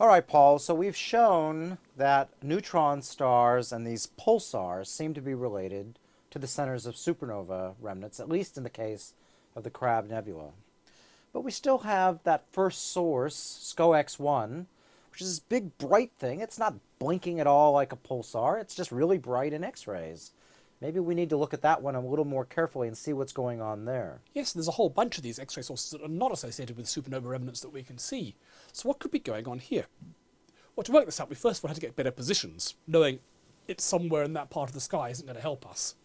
All right, Paul, so we've shown that neutron stars and these pulsars seem to be related to the centers of supernova remnants, at least in the case of the Crab Nebula. But we still have that first source, SCO-X-1, which is this big bright thing. It's not blinking at all like a pulsar. It's just really bright in X-rays. Maybe we need to look at that one a little more carefully and see what's going on there. Yes, there's a whole bunch of these X-ray sources that are not associated with supernova remnants that we can see. So what could be going on here? Well, to work this out, we first of all had to get better positions. Knowing it's somewhere in that part of the sky isn't going to help us.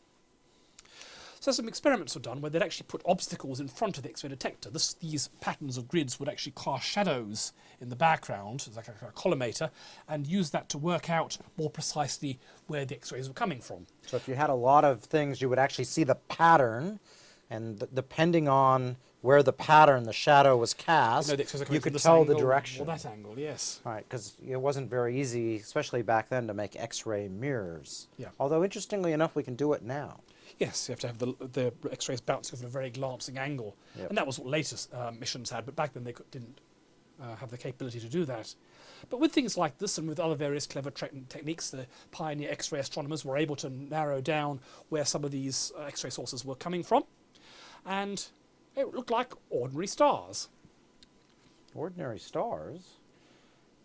So some experiments were done where they'd actually put obstacles in front of the X-ray detector. This, these patterns of grids would actually cast shadows in the background, like a, a collimator, and use that to work out more precisely where the X-rays were coming from. So if you had a lot of things, you would actually see the pattern, and depending on where the pattern, the shadow was cast, you, know, you could tell angle, the direction. Or that angle, yes. Right, because it wasn't very easy, especially back then, to make X-ray mirrors. Yeah. Although, interestingly enough, we can do it now. Yes, you have to have the, the X-rays bouncing off at a very glancing angle. Yep. And that was what later uh, missions had, but back then they could, didn't uh, have the capability to do that. But with things like this and with other various clever techniques, the pioneer X-ray astronomers were able to narrow down where some of these uh, X-ray sources were coming from. And it looked like ordinary stars. Ordinary stars?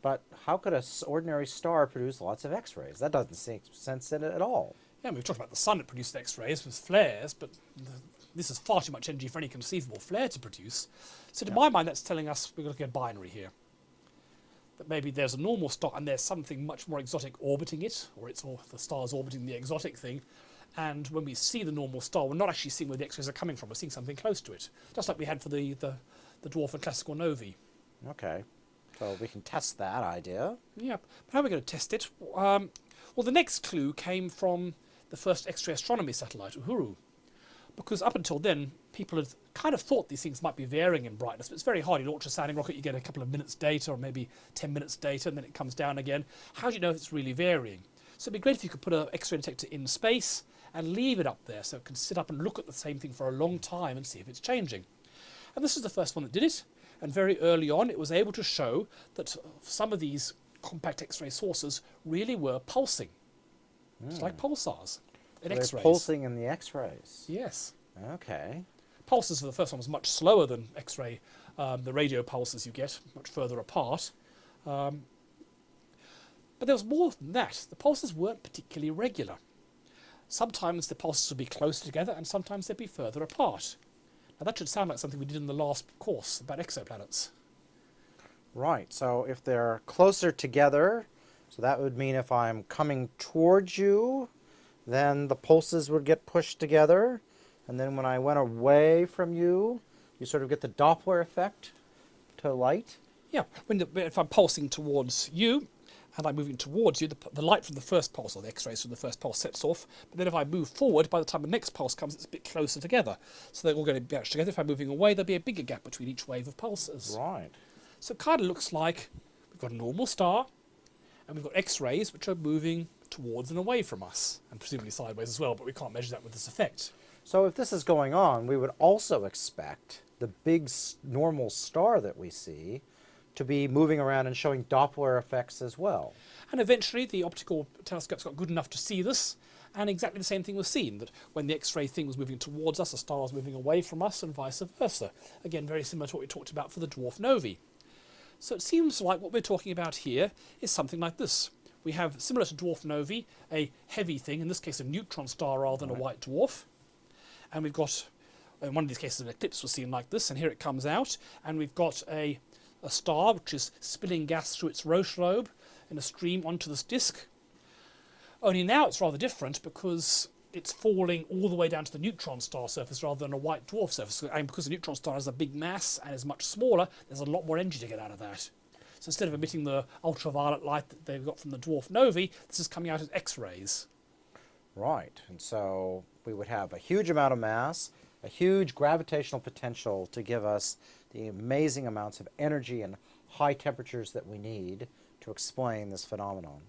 But how could an ordinary star produce lots of X-rays? That doesn't make sense in it at all. Yeah, we've talked about the sun that produced X-rays with flares, but the, this is far too much energy for any conceivable flare to produce. So to yeah. my mind, that's telling us we're looking at binary here. That maybe there's a normal star and there's something much more exotic orbiting it, or it's or the star's orbiting the exotic thing. And when we see the normal star, we're not actually seeing where the X-rays are coming from. We're seeing something close to it, just like we had for the, the, the dwarf and classical novae. Okay. So we can test that idea. Yeah. But how are we going to test it? Um, well, the next clue came from the first X-ray astronomy satellite, Uhuru. Because up until then, people had kind of thought these things might be varying in brightness, but it's very hard. You launch a sounding rocket, you get a couple of minutes data, or maybe 10 minutes data, and then it comes down again. How do you know if it's really varying? So it'd be great if you could put an X-ray detector in space and leave it up there so it can sit up and look at the same thing for a long time and see if it's changing. And this is the first one that did it. And very early on, it was able to show that some of these compact X-ray sources really were pulsing. Mm. It's like pulsars in X-rays. They're pulsing in the X-rays. Yes. Okay. Pulses for the first one was much slower than X-ray, um, the radio pulses you get, much further apart. Um, but there was more than that. The pulses weren't particularly regular. Sometimes the pulses would be closer together and sometimes they'd be further apart. Now that should sound like something we did in the last course about exoplanets. Right, so if they're closer together, so that would mean if I'm coming towards you, then the pulses would get pushed together. And then when I went away from you, you sort of get the Doppler effect to light. Yeah, when the, if I'm pulsing towards you and I'm moving towards you, the, the light from the first pulse, or the X-rays from the first pulse sets off. But then if I move forward, by the time the next pulse comes, it's a bit closer together. So they're all going to match together. If I'm moving away, there'll be a bigger gap between each wave of pulses. Right. So it kind of looks like we've got a normal star, and we've got X-rays which are moving towards and away from us, and presumably sideways as well, but we can't measure that with this effect. So if this is going on, we would also expect the big normal star that we see to be moving around and showing Doppler effects as well. And eventually the optical telescopes got good enough to see this, and exactly the same thing was seen, that when the X-ray thing was moving towards us, the star was moving away from us, and vice versa. Again, very similar to what we talked about for the dwarf novae. So it seems like what we're talking about here is something like this. We have, similar to dwarf novae, a heavy thing, in this case a neutron star rather than right. a white dwarf. And we've got, in one of these cases, an eclipse was seen like this, and here it comes out. And we've got a, a star which is spilling gas through its Roche lobe in a stream onto this disk. Only now it's rather different because it's falling all the way down to the neutron star surface rather than a white dwarf surface. And because the neutron star has a big mass and is much smaller, there's a lot more energy to get out of that. So instead of emitting the ultraviolet light that they've got from the dwarf novae, this is coming out as X-rays. Right, and so we would have a huge amount of mass, a huge gravitational potential to give us the amazing amounts of energy and high temperatures that we need to explain this phenomenon.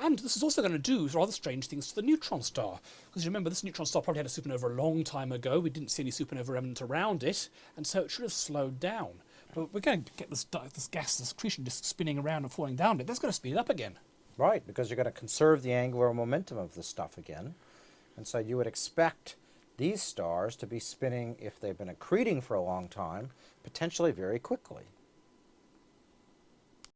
And this is also going to do rather strange things to the neutron star. Because you remember, this neutron star probably had a supernova a long time ago. We didn't see any supernova remnant around it, and so it should have slowed down. But we're going to get this, this gas, this accretion disk spinning around and falling down. That's going to speed it up again. Right, because you're going to conserve the angular momentum of the stuff again. And so you would expect these stars to be spinning, if they've been accreting for a long time, potentially very quickly.